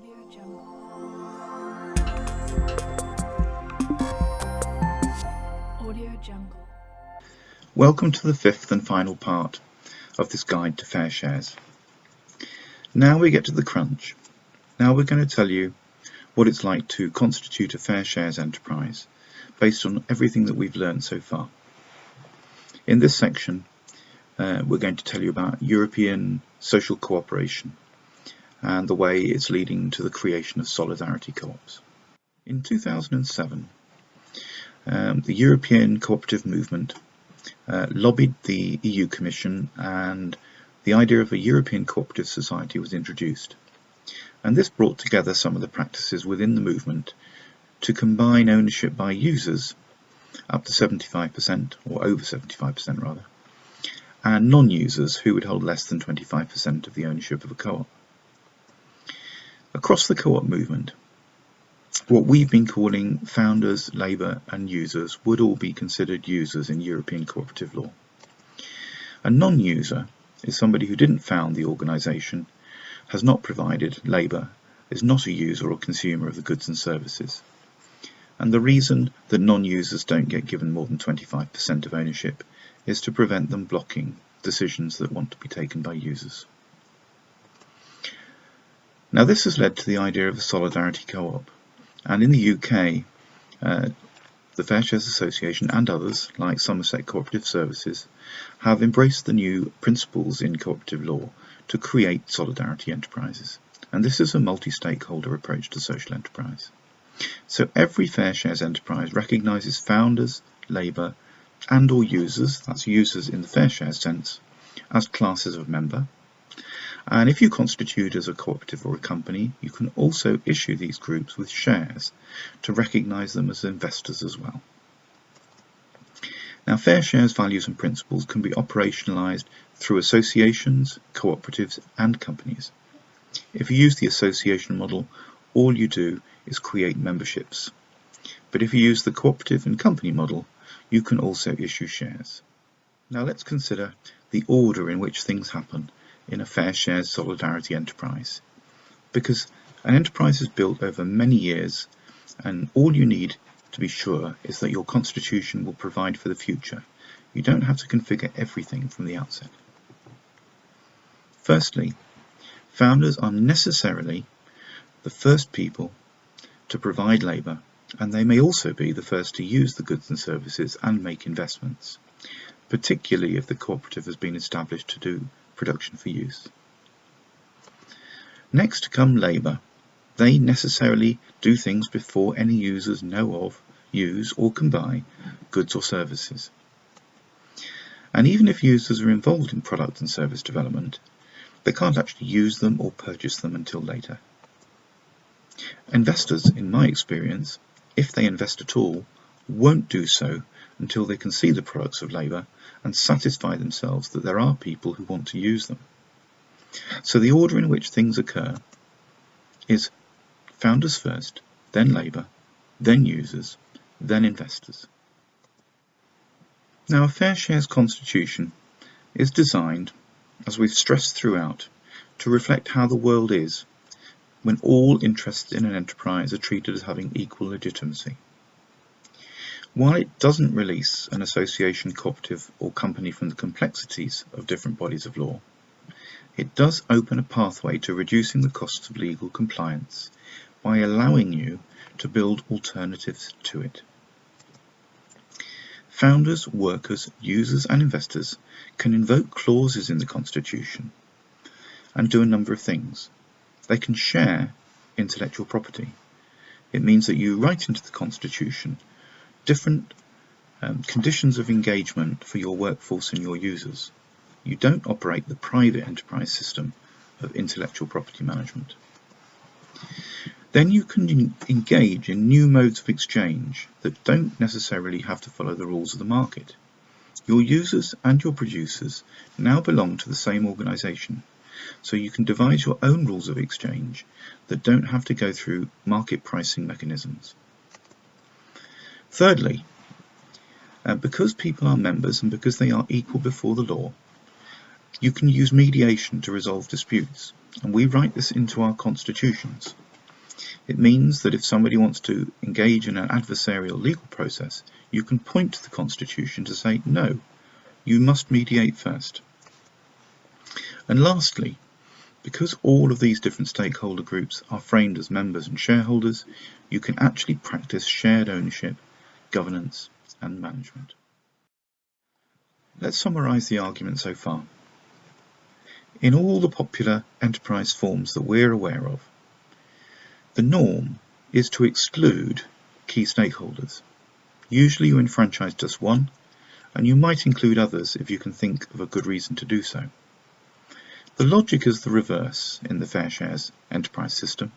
Audio Jungle. Welcome to the fifth and final part of this guide to fair shares. Now we get to the crunch. Now we're going to tell you what it's like to constitute a fair shares enterprise based on everything that we've learned so far. In this section uh, we're going to tell you about European social cooperation and the way it's leading to the creation of solidarity co-ops. In 2007 um, the European cooperative movement uh, lobbied the EU Commission and the idea of a European cooperative society was introduced. And this brought together some of the practices within the movement to combine ownership by users up to 75% or over 75% rather and non-users who would hold less than 25% of the ownership of a co-op. Across the co-op movement what we've been calling founders, labour and users would all be considered users in European cooperative law. A non-user is somebody who didn't found the organisation, has not provided labour, is not a user or consumer of the goods and services. And the reason that non-users don't get given more than 25% of ownership is to prevent them blocking decisions that want to be taken by users. Now this has led to the idea of a solidarity co-op and in the UK, uh, the Fair Shares Association and others, like Somerset Cooperative Services, have embraced the new principles in cooperative law to create solidarity enterprises. And this is a multi-stakeholder approach to social enterprise. So every Fair Shares enterprise recognises founders, labour and or users, that's users in the Fair Shares sense, as classes of member and if you constitute as a cooperative or a company, you can also issue these groups with shares to recognise them as investors as well. Now fair shares values and principles can be operationalised through associations, cooperatives and companies. If you use the association model, all you do is create memberships. But if you use the cooperative and company model, you can also issue shares. Now let's consider the order in which things happen in a fair share solidarity enterprise. Because an enterprise is built over many years and all you need to be sure is that your constitution will provide for the future. You don't have to configure everything from the outset. Firstly, founders are necessarily the first people to provide labour and they may also be the first to use the goods and services and make investments, particularly if the cooperative has been established to do production for use. Next come labour. They necessarily do things before any users know of, use or can buy goods or services. And even if users are involved in product and service development, they can't actually use them or purchase them until later. Investors, in my experience, if they invest at all, won't do so until they can see the products of labour and satisfy themselves that there are people who want to use them. So the order in which things occur is founders first, then labour, then users, then investors. Now a fair shares constitution is designed, as we've stressed throughout, to reflect how the world is when all interests in an enterprise are treated as having equal legitimacy. While it doesn't release an association, cooperative or company from the complexities of different bodies of law, it does open a pathway to reducing the costs of legal compliance by allowing you to build alternatives to it. Founders, workers, users and investors can invoke clauses in the Constitution and do a number of things. They can share intellectual property. It means that you write into the Constitution different um, conditions of engagement for your workforce and your users. You don't operate the private enterprise system of intellectual property management. Then you can engage in new modes of exchange that don't necessarily have to follow the rules of the market. Your users and your producers now belong to the same organisation, so you can devise your own rules of exchange that don't have to go through market pricing mechanisms. Thirdly, uh, because people are members and because they are equal before the law, you can use mediation to resolve disputes, and we write this into our constitutions. It means that if somebody wants to engage in an adversarial legal process, you can point to the Constitution to say, no, you must mediate first. And lastly, because all of these different stakeholder groups are framed as members and shareholders, you can actually practice shared ownership, governance and management. Let's summarise the argument so far. In all the popular enterprise forms that we're aware of, the norm is to exclude key stakeholders. Usually you enfranchise just one, and you might include others if you can think of a good reason to do so. The logic is the reverse in the fair shares enterprise system.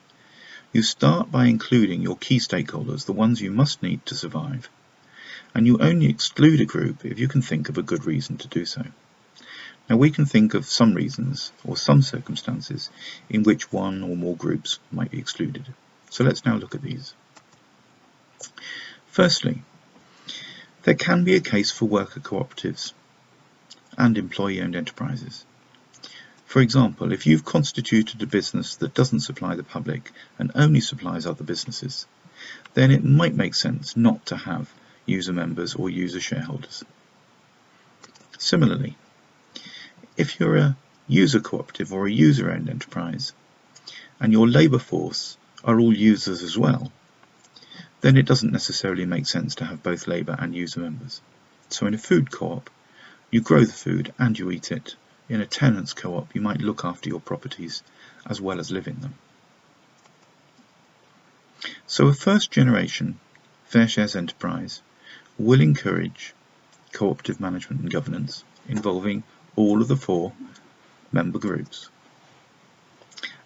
You start by including your key stakeholders, the ones you must need to survive, and you only exclude a group if you can think of a good reason to do so. Now we can think of some reasons or some circumstances in which one or more groups might be excluded. So let's now look at these. Firstly, there can be a case for worker cooperatives and employee-owned enterprises. For example, if you've constituted a business that doesn't supply the public and only supplies other businesses, then it might make sense not to have user members or user shareholders. Similarly, if you're a user cooperative or a user-owned enterprise and your labour force are all users as well, then it doesn't necessarily make sense to have both labour and user members. So in a food co-op, you grow the food and you eat it. In a tenants co-op, you might look after your properties as well as live in them. So a first generation fair shares enterprise will encourage cooperative management and governance involving all of the four member groups.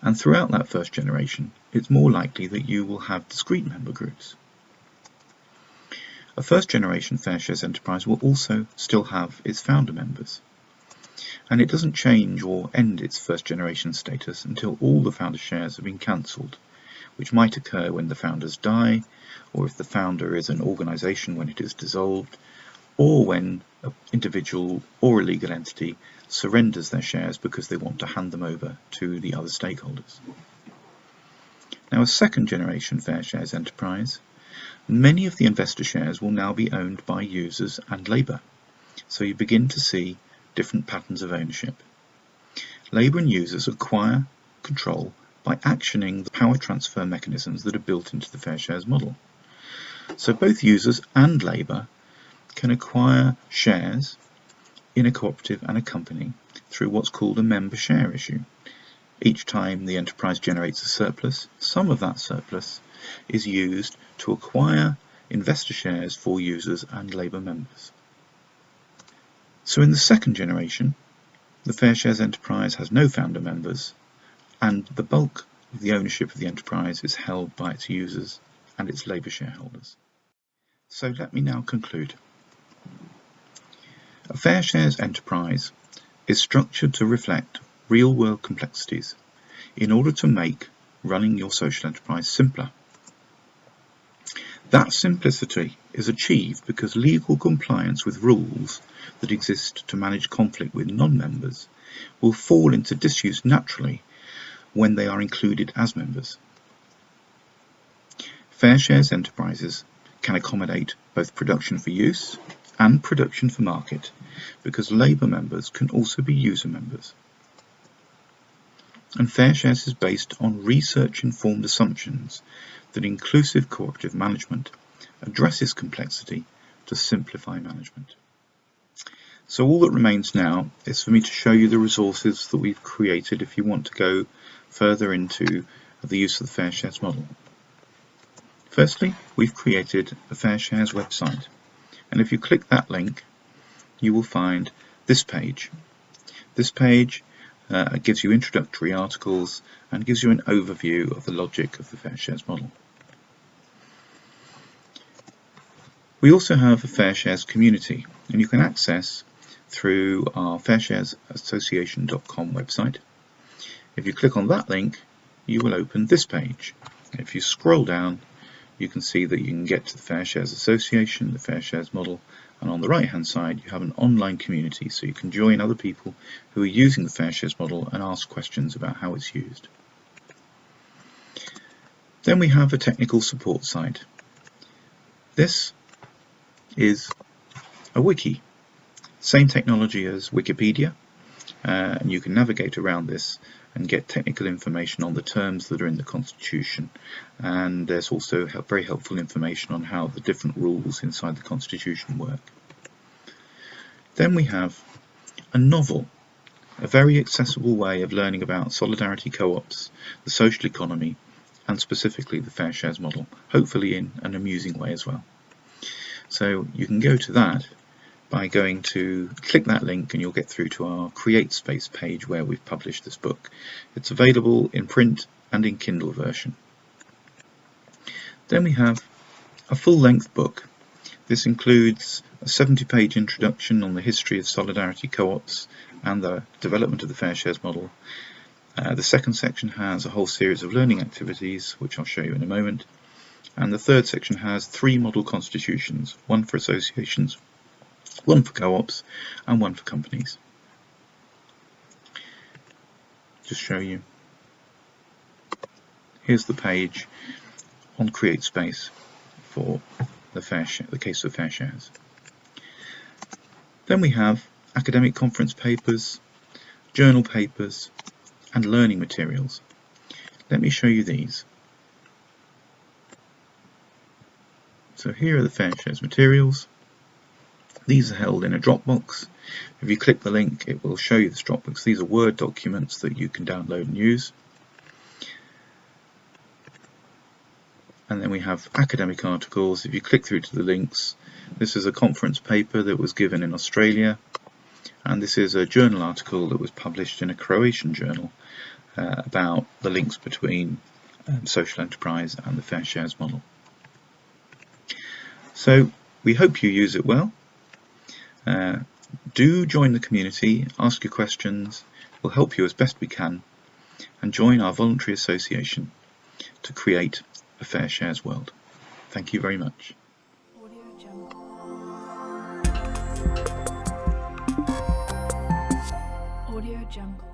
And throughout that first generation, it's more likely that you will have discrete member groups. A first generation fair shares enterprise will also still have its founder members. And it doesn't change or end its first generation status until all the founder shares have been cancelled, which might occur when the founders die, or if the founder is an organisation when it is dissolved, or when an individual or a legal entity surrenders their shares because they want to hand them over to the other stakeholders. Now a second generation fair shares enterprise, many of the investor shares will now be owned by users and labour, so you begin to see different patterns of ownership. Labour and users acquire control by actioning the power transfer mechanisms that are built into the fair shares model. So both users and labour can acquire shares in a cooperative and a company through what's called a member share issue. Each time the enterprise generates a surplus, some of that surplus is used to acquire investor shares for users and labour members. So in the second generation, the Fair Shares enterprise has no founder members and the bulk of the ownership of the enterprise is held by its users and its labour shareholders. So let me now conclude. A fair shares enterprise is structured to reflect real-world complexities in order to make running your social enterprise simpler. That simplicity is achieved because legal compliance with rules that exist to manage conflict with non-members will fall into disuse naturally when they are included as members. Fair shares enterprises can accommodate both production for use and production for market because labour members can also be user members. And Fair Shares is based on research-informed assumptions that inclusive cooperative management addresses complexity to simplify management. So all that remains now is for me to show you the resources that we've created if you want to go further into the use of the Fair Shares model. Firstly, we've created a Fair Shares website and if you click that link you will find this page. This page uh, gives you introductory articles and gives you an overview of the logic of the Fair Shares model. We also have a Fair Shares community and you can access through our fairsharesassociation.com website. If you click on that link you will open this page. If you scroll down you can see that you can get to the Fair Shares Association, the Fair Shares model, and on the right hand side you have an online community so you can join other people who are using the Fair Shares model and ask questions about how it's used. Then we have a technical support site. This is a wiki. Same technology as Wikipedia, uh, and you can navigate around this and get technical information on the terms that are in the Constitution and there's also very helpful information on how the different rules inside the Constitution work. Then we have a novel, a very accessible way of learning about solidarity co-ops, the social economy and specifically the fair shares model, hopefully in an amusing way as well. So you can go to that by going to click that link and you'll get through to our CreateSpace page where we've published this book. It's available in print and in Kindle version. Then we have a full-length book. This includes a 70-page introduction on the history of solidarity co-ops and the development of the fair shares model. Uh, the second section has a whole series of learning activities, which I'll show you in a moment. And the third section has three model constitutions, one for associations, one for co-ops and one for companies. Just show you. Here's the page on CreateSpace for the, fair the case of fair shares. Then we have academic conference papers, journal papers and learning materials. Let me show you these. So here are the fair shares materials. These are held in a Dropbox. If you click the link, it will show you this Dropbox. These are Word documents that you can download and use. And then we have academic articles. If you click through to the links, this is a conference paper that was given in Australia. And this is a journal article that was published in a Croatian journal uh, about the links between um, social enterprise and the fair shares model. So we hope you use it well. Uh, do join the community, ask your questions, we'll help you as best we can, and join our voluntary association to create a fair shares world. Thank you very much. Audio Jungle.